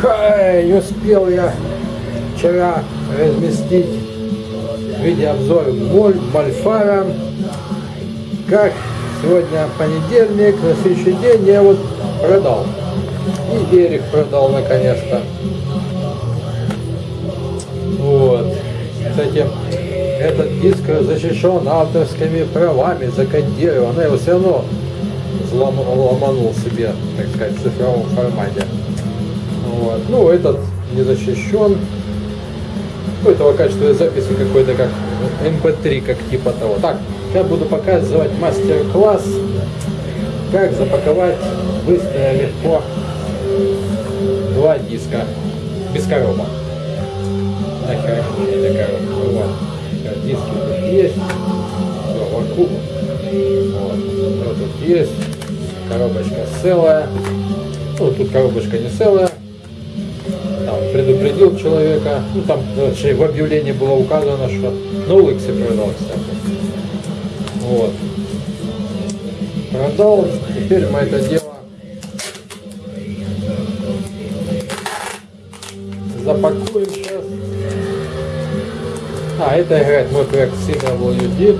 Хай, успел я вчера разместить видеообзор моль, мальфара. Как сегодня понедельник, на следующий день я вот продал. И Эрик продал наконец-то. Вот. Кстати, этот диск защищен авторскими правами, закодирован, но его все равно ломанул себе, так сказать, в цифровом формате. Вот. Ну, этот не защищен. Ну, этого качества записи какой-то как MP3, как типа того. Так, я буду показывать мастер-класс, как запаковать быстро и легко два диска без коробок. Нахер эта коробка. Вот. Диски тут есть. Все, вокруг. Вот тут есть. Коробочка целая. Ну, тут коробочка не целая. Предупредил человека. Ну, там вообще в объявлении было указано, что на улице продал, кстати. Вот. Продал. Теперь мы это дело запакуем сейчас. А, это играет мой проект CWD.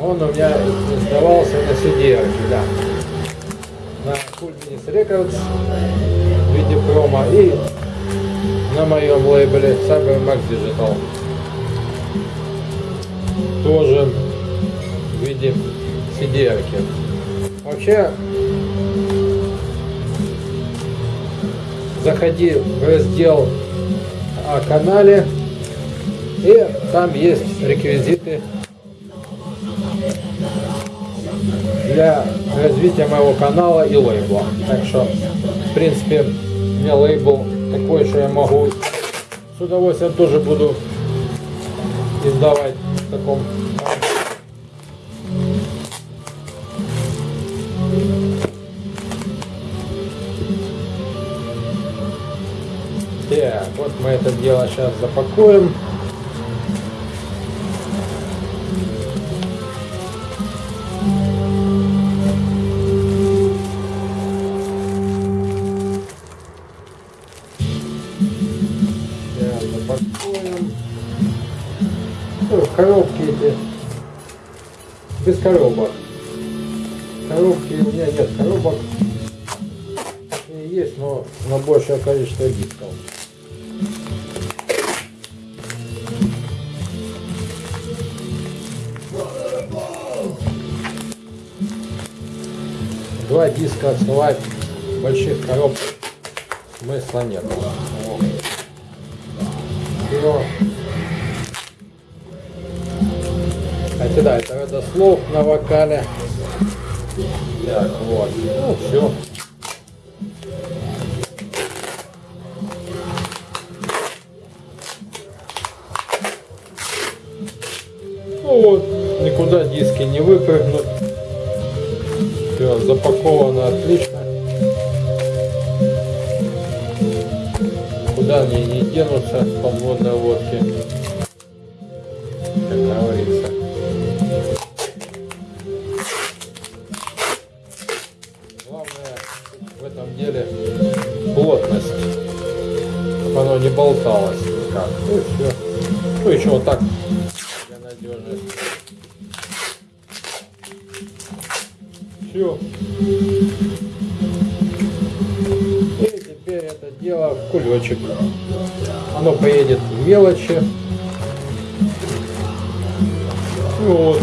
Он у меня издавался на CD, да. На Minis Records в виде промо и на моем лейбле Cyber Max Digital. Тоже в виде CD. -арки. Вообще заходи в раздел о канале и там есть реквизиты для развития моего канала и лейбла. Так что, в принципе, у меня лейбл такой, что я могу с удовольствием тоже буду издавать в таком Так, вот мы это дело сейчас запакуем. Коробки эти без коробок. Коробки у меня нет коробок. Есть, но на большее количество дисков. Два диска отсылать больших коробках смысла нет. Все. Хотя да, это родослов на вокале. Так, вот. Ну, все. Ну вот, никуда диски не выпрыгнут. Все, запаковано отлично. Куда они не денутся с подводной лодки. Как говорится. В этом деле плотность. Чтобы оно не болталось никак. Ну и все. Ну еще вот так для надежности. Все. И теперь это дело в кулечек. Оно поедет в мелочи. Вот.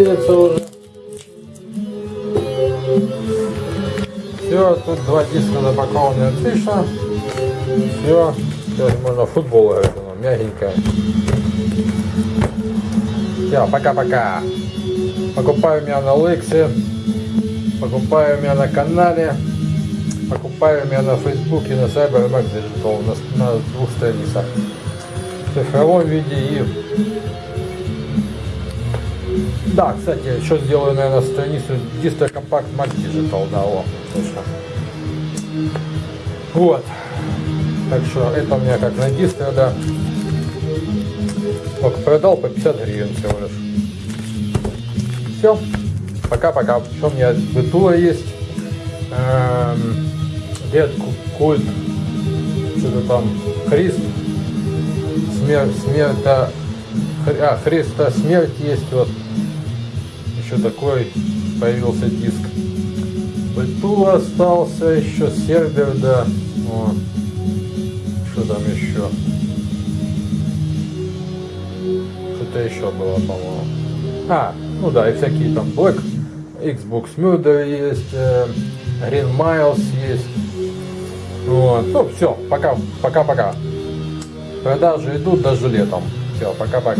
едется уже. Все, тут два диска запакованы отлично. Все, сейчас можно футбол играть, оно мягенькое. Все, пока-пока. Покупаю меня на Лексе, покупаю меня на канале, покупаю меня на Фейсбуке, на CyberMax Digital, на, на двух страницах. В цифровом виде и... Да, кстати, еще сделаю, наверное, страницу Distro Compact Max Digital, да, о, точно. Вот. Так что это у меня как на дистро, да. Только продал по 50 гривен всего лишь. Все. Пока-пока. Что у меня битула есть. Эм, Дед культ. Что-то там. Христ. Смерть. Смерта. Хри- А, Христа смерть есть вот. Еще такой появился диск. Бытул остался, еще сервер, да. Вот. Что там еще? Что-то еще было, по-моему. А, ну да, и всякие там Black, Xbox Murder есть, э, Green Miles есть. Вот. Ну, все, пока, пока-пока. Продажи идут даже летом. Все, пока-пока.